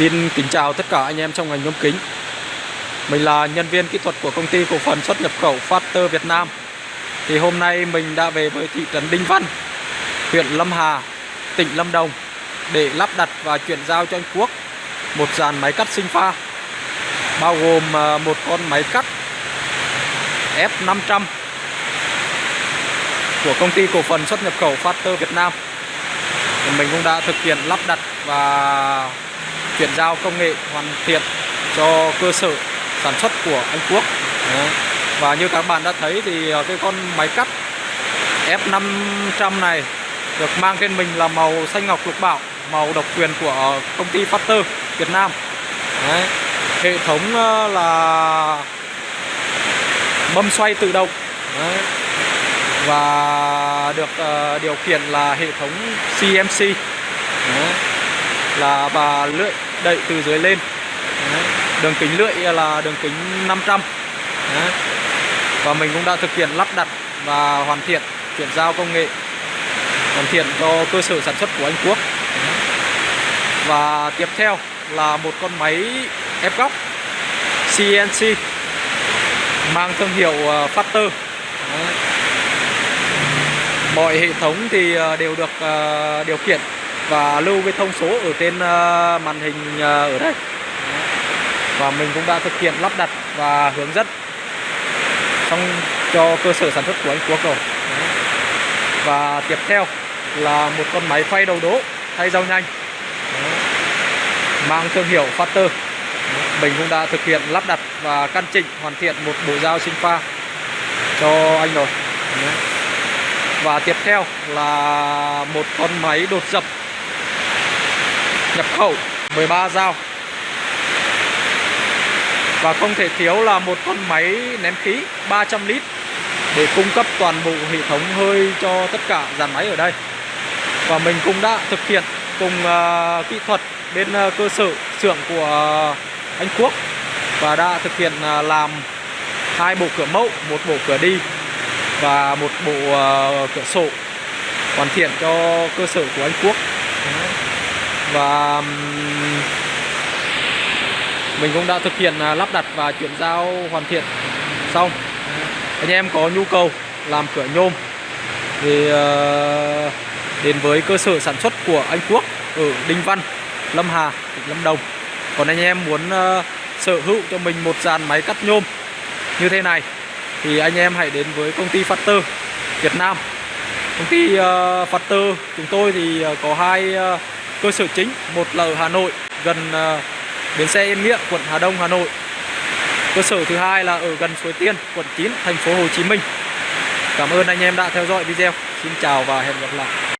Xin kính chào tất cả anh em trong ngành nhôm kính. Mình là nhân viên kỹ thuật của công ty cổ phần xuất nhập khẩu Factor Việt Nam. Thì hôm nay mình đã về với thị trấn Đinh Văn Huyện Lâm Hà, tỉnh Lâm Đồng Để lắp đặt và chuyển giao cho anh Quốc Một dàn máy cắt sinh pha Bao gồm ờ, một con máy cắt F500 Của công ty cổ phần xuất nhập khẩu Factor Việt Nam. Mình cũng đã thực hiện lắp đặt và chuyển giao công nghệ hoàn thiện cho cơ sở sản xuất của anh Quốc Đấy. và như các bạn đã thấy thì ờ, cái con máy cắt F500 này được mang trên mình là màu xanh ngọc lục bảo, màu độc quyền của công ty Factor Việt Nam Đấy. hệ thống ờ, là mâm xoay tự động Đấy. và được ờ, điều khiển là hệ thống CMC Đấy. là và lưỡi đậy từ dưới lên Đấy. đường kính lưỡi là đường kính 500 Đấy. và mình cũng đã thực hiện lắp đặt và hoàn thiện, chuyển giao công nghệ, hoàn thiện cho cơ sở sản xuất của Anh Quốc Đấy. và tiếp theo là một con máy ép góc CNC mang thương hiệu ờ, Factor Đấy. mọi hệ thống thì ờ, đều được ờ, điều khiển và lưu cái thông số ở trên ờ, màn hình ờ, ở đây. Và mình cũng đã thực hiện lắp đặt và hướng dẫn xong cho cơ sở sản xuất của anh Quốc rồi. Và tiếp theo là một con máy phay đầu đố thay dao nhanh, mang thương hiệu Factor. Mình cũng đã thực hiện lắp đặt và căn chỉnh, hoàn thiện một bộ dao sinh pha cho anh rồi. Và tiếp theo là một con máy đột dập nhập khẩu 13 dao. Và không thể thiếu là một con máy ném khí 300 lít để cung cấp toàn bộ hệ thống hơi cho tất cả dàn máy ở đây. Và mình cũng đã thực hiện cùng uh, kỹ thuật bên uh, cơ sở xưởng của anh Quốc và đã thực hiện uh, làm hai bộ cửa mẫu một bộ cửa đi và một bộ uh, cửa sổ hoàn thiện cho cơ sở của anh Quốc và mình cũng đã thực hiện à, lắp đặt và chuyển giao hoàn thiện. Xong. Anh em có nhu cầu làm cửa nhôm thì ờ, đến với cơ sở sản xuất của anh Quốc ở Đinh Văn Lâm Hà tỉnh Lâm Đồng. Còn anh em muốn ờ, sở hữu cho mình một dàn máy cắt nhôm như thế này thì anh em hãy đến với công ty Factor Việt Nam. Công ty ờ, uh, Factor chúng tôi thì có hai cơ sở chính một là ở Hà Nội gần uh, bến xe Yên Nghĩa quận Hà Đông Hà Nội. Cơ sở thứ hai là ở gần Suối Tiên quận 9 thành phố Hồ Chí Minh. Cảm ơn anh em đã theo dõi video. Xin chào và hẹn gặp lại.